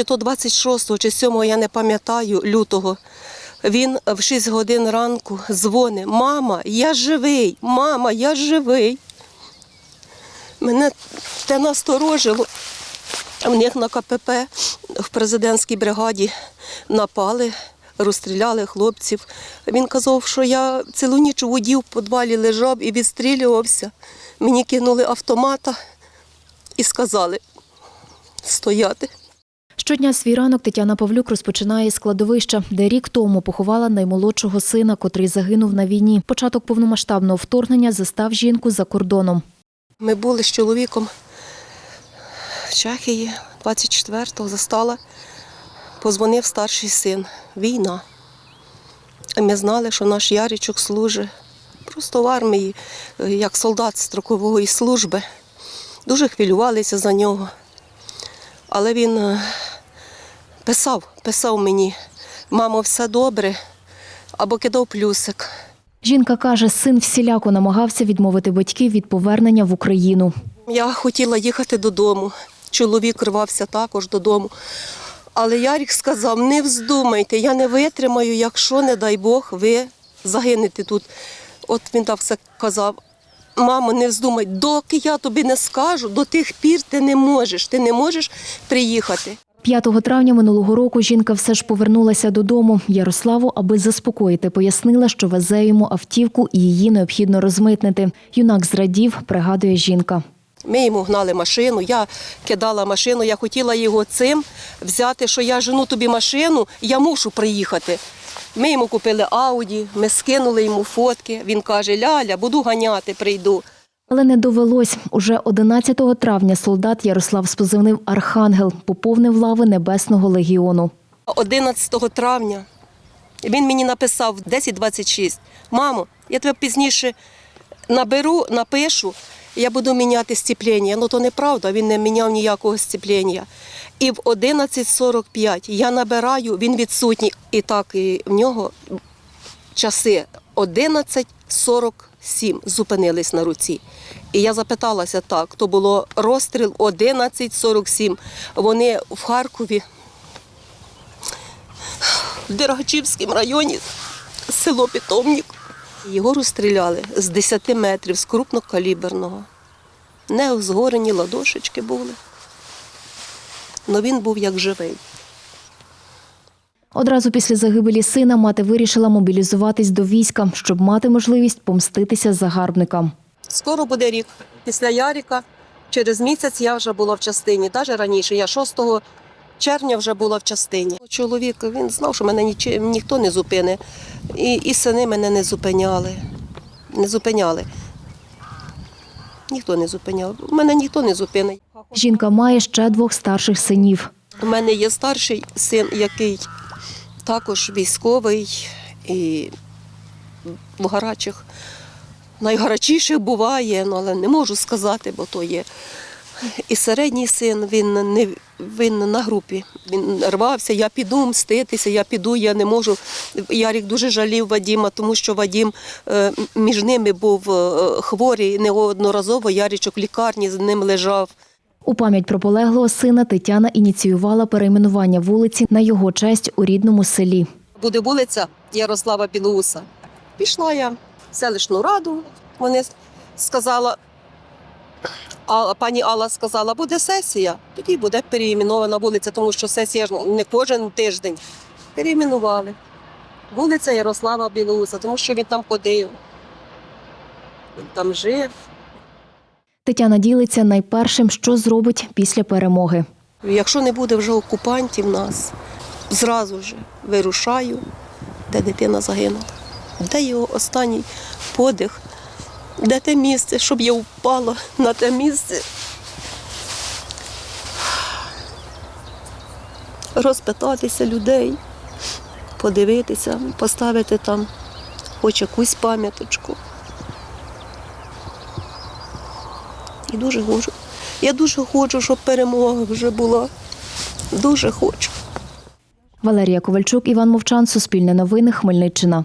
чи то 26 чи 7, я не пам'ятаю, лютого. Він в 6 годин ранку дзвонить: Мама, я живий, мама, я живий. Мене те насторожило. В них на КПП в президентській бригаді напали, розстріляли хлопців. Він казав, що я цілу ніч у воді в підвалі лежав і відстрілювався. Мені кинули автомата і сказали стояти. Щодня свій ранок Тетяна Павлюк розпочинає з кладовища, де рік тому поховала наймолодшого сина, котрий загинув на війні. Початок повномасштабного вторгнення застав жінку за кордоном. Ми були з чоловіком в Чехії 24-го застала. Позвонив старший син. Війна. Ми знали, що наш Яричок служить просто в армії, е, як солдат строкової служби. Дуже хвилювалися за нього. Але він е, писав, писав мені, мамо, все добре, або кидав плюсик. Жінка каже, син всіляко намагався відмовити батьків від повернення в Україну. Я хотіла їхати додому. Чоловік рвався також додому. Але Ярік сказав: не вздумайте, я не витримаю, якщо, не дай Бог, ви загинете тут. От він так все казав. Мамо, не вздумай, доки я тобі не скажу, до тих пір ти не можеш, ти не можеш приїхати. 5 травня минулого року жінка все ж повернулася додому. Ярославу, аби заспокоїти, пояснила, що везе йому автівку і її необхідно розмитнити. Юнак зрадів, пригадує жінка. Ми йому гнали машину, я кидала машину, я хотіла його цим взяти, що я жену тобі машину, я мушу приїхати. Ми йому купили Ауді, ми скинули йому фотки. Він каже, Ляля, буду ганяти, прийду. Але не довелось. Уже 11 травня солдат Ярослав з позивним Архангел поповнив лави Небесного легіону. 11 травня він мені написав в 10.26. Мамо, я тебе пізніше наберу, напишу, я буду міняти сцеплення. Ну то неправда, він не міняв ніякого сцеплення. І в 11.45 я набираю, він відсутній. І так і в нього часи 11.47 зупинились на руці. І я запиталася так, то було розстріл 11.47. Вони в Харкові в Дергачівському районі, село Питомник. Його розстріляли з 10 метрів, з крупнокаліберного. Не згорені ладошечки були. але він був як живий. Одразу після загибелі сина мати вирішила мобілізуватись до війська, щоб мати можливість помститися загарбникам. Скоро буде рік. Після Яріка через місяць я вже була в частині. Навіть раніше, я 6 червня вже була в частині. Чоловік він знав, що мене ніч- ніхто не зупине. І, і сини мене не зупиняли. Не зупиняли. Ніхто не зупиняв. Мене ніхто не зупинить. Жінка має ще двох старших синів. У мене є старший син, який також військовий і в гарачих. Найгарячіших буває, ну, але не можу сказати, бо то є. І середній син, він не він на групі. Він рвався, я піду мститися, я піду, я не можу. Ярік дуже жалів Вадіма, тому що Вадім е, між ними був е, хворий неодноразово. Ярічок в лікарні з ним лежав. У пам'ять про полеглого сина Тетяна ініціювала перейменування вулиці на його честь у рідному селі. буде вулиця Ярослава Білоуса. Пішла я в селищну раду. Вони сказала, а пані Алла сказала, буде сесія, тоді буде переіменована вулиця, тому що сесія ж не кожен тиждень. Переіменували. Вулиця Ярослава Білоуса, тому що він там ходив. Він там жив. Тетяна ділиться найпершим, що зробить після перемоги. Якщо не буде вже окупантів нас, зразу ж вирушаю, де дитина загинула. Де його останній подих, де те місце, щоб я впала на те місце. Розпитатися людей, подивитися, поставити там хоч якусь пам'яточку. І дуже хочу. Я дуже хочу, щоб перемога вже була. Дуже хочу. Валерія Ковальчук, Іван Мовчан, Суспільне новини, Хмельниччина.